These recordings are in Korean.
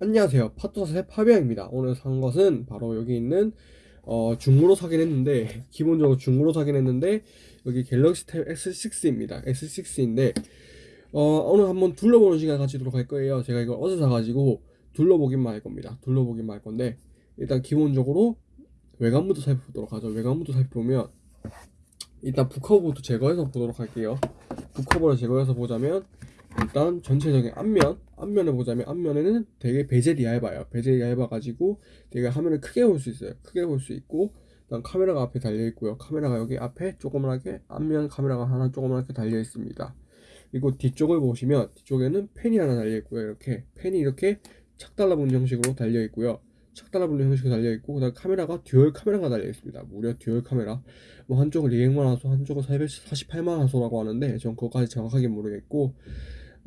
안녕하세요. 파토사의 파비앙입니다. 오늘 산 것은 바로 여기 있는 어, 중고로 사긴 했는데 기본적으로 중고로 사긴 했는데 여기 갤럭시 탭 S6입니다. S6인데 어, 오늘 한번 둘러보는 시간 가지도록 할 거예요. 제가 이걸 어제 사가지고 둘러보기만 할 겁니다. 둘러보기만 할 건데 일단 기본적으로 외관부터 살펴보도록 하죠. 외관부터 살펴보면 일단 북커버부터 제거해서 보도록 할게요. 북커버를 제거해서 보자면 일단 전체적인 앞면 앞면을 보자면 앞면에는 되게 베젤이 얇아요. 베젤이 얇아 가지고 되게 화면을 크게 볼 수 있어요. 크게 볼 수 있고 그다음 카메라가 앞에 달려 있고요. 카메라가 여기 앞에 조그맣게 앞면 카메라가 하나 조그맣게 달려 있습니다. 그리고 뒤쪽을 보시면 뒤쪽에는 펜이 하나 달려 있고요. 이렇게 펜이 이렇게 착 달라붙는 형식으로 달려 있고요. 착 달라붙는 형식으로 달려 있고 그다음 카메라가 듀얼 카메라가 달려 있습니다. 무려 듀얼 카메라. 뭐 한쪽은 200만 화소 한쪽은 448만 화소라고 하는데 전 그거까지 정확하게 모르겠고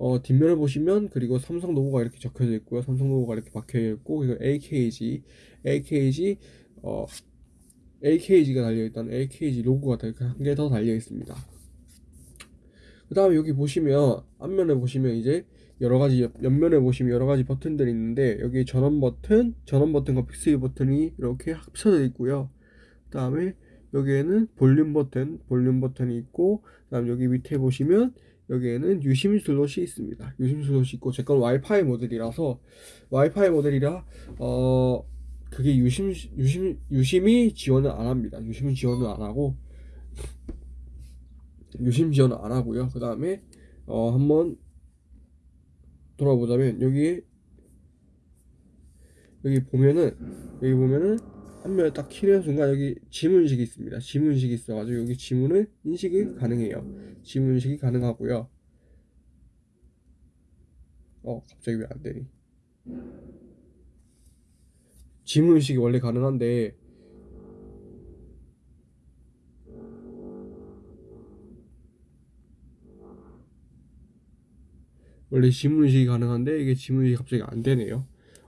어, 뒷면을 보시면 그리고 삼성 로고가 이렇게 적혀져 있고요. 삼성 로고가 이렇게 박혀 있고 그리고 AKG, AKG 어 AKG가 달려 있다는 AKG 로고가 한 개 더 달려 있습니다. 그 다음에 여기 보시면 앞면에 보시면 이제 여러 가지 옆, 옆면에 보시면 여러 가지 버튼들이 있는데 여기 전원 버튼, 전원 버튼과 빅스비 버튼이 이렇게 합쳐져 있고요. 그 다음에 여기에는 볼륨 버튼, 볼륨 버튼이 있고 그 다음 여기 밑에 보시면 여기에는 유심 슬롯이 있습니다. 유심 슬롯이 있고 제 건 와이파이 모델이라서 와이파이 모델이라 어 그게 유심 유심 유심이 지원을 안 합니다. 유심 지원을 안 하고 유심 지원을 안 하고요. 그 다음에 어 한번 돌아보자면 여기 여기 보면은 여기 보면은 한면에 딱 키는 순간 여기 지문식이 있습니다. 지문식이 있어가지고 여기 지문을 인식이 가능해요. 지문식이 가능하고요. 어 갑자기 왜 안 되니? 지문식이 원래 가능한데 원래 지문식이 가능한데 이게 지문식이 갑자기 안 되네요.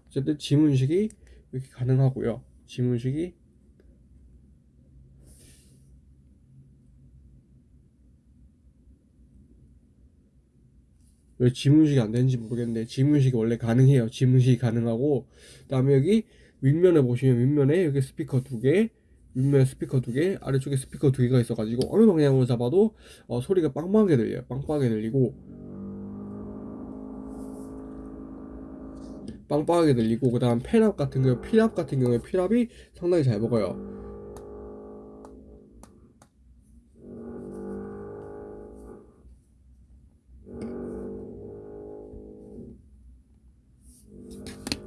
어쨌든 지문식이 이렇게 가능하고요. 지문식이 왜 지문식이 안 되는지 모르겠는데 지문식이 원래 가능해요. 지문식이 가능하고 그 다음에 여기 윗면에 보시면 윗면에 여기 스피커 두 개, 윗면에 스피커 두 개, 아래쪽에 스피커 두 개가 있어 가지고 어느 방향으로 잡아도 어, 소리가 빵빵하게 들려요. 빵빵하게 들리고 빵빵하게 들리고 그 다음 펜압 같은 경우 필압 같은 경우에 필압이 상당히 잘 먹어요.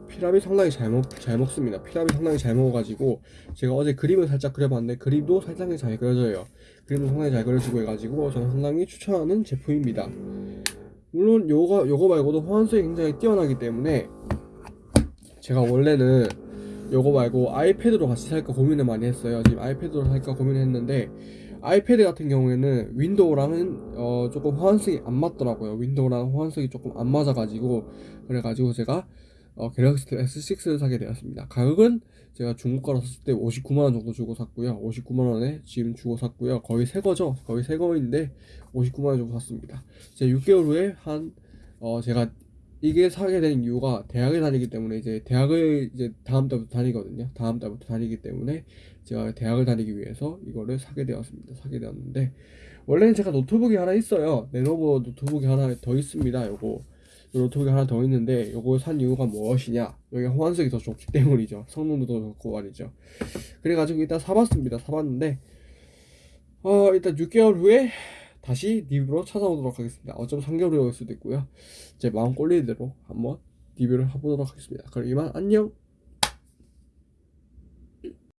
필압이 상당히 잘, 먹, 잘 먹습니다. 필압이 상당히 잘 먹어가지고 제가 어제 그림을 살짝 그려봤는데 그림도 상당히 잘 그려져요. 그림도 상당히 잘 그려지고 해가지고 저는 상당히 추천하는 제품입니다. 물론 요거, 요거 말고도 호환성이 굉장히 뛰어나기 때문에 제가 원래는 요거 말고 아이패드로 같이 살까 고민을 많이 했어요. 지금 아이패드로 살까 고민을 했는데 아이패드 같은 경우에는 윈도우랑은 어 조금 호환성이 안 맞더라고요. 윈도우랑 호환성이 조금 안 맞아 가지고 그래가지고 제가 어, 갤럭시 S6를 사게 되었습니다. 가격은 제가 중고가로 샀을 때 59만원 정도 주고 샀고요. 59만원에 지금 주고 샀고요. 거의 새거죠? 거의 새거인데 59만원 주고 샀습니다. 제 6개월 후에 한 어, 제가 이게 사게 된 이유가 대학에 다니기 때문에 이제 대학을 이제 다음 달부터 다니거든요. 다음 달부터 다니기 때문에 제가 대학을 다니기 위해서 이거를 사게 되었습니다. 사게 되었는데 원래는 제가 노트북이 하나 있어요. 레노버 노트북이 하나 더 있습니다. 요거 노트북이 하나 더 있는데 요거 산 이유가 무엇이냐? 여기 호환성이 더 좋기 때문이죠. 성능도 더 좋고 말이죠. 그래가지고 일단 사봤습니다. 사봤는데 어 일단 6개월 후에 다시 리뷰로 찾아오도록 하겠습니다. 어쩜 3개월이 올 수도 있고요. 제 마음 꼴리는 대로 한번 리뷰를 해보도록 하겠습니다. 그럼 이만 안녕!